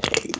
Hey.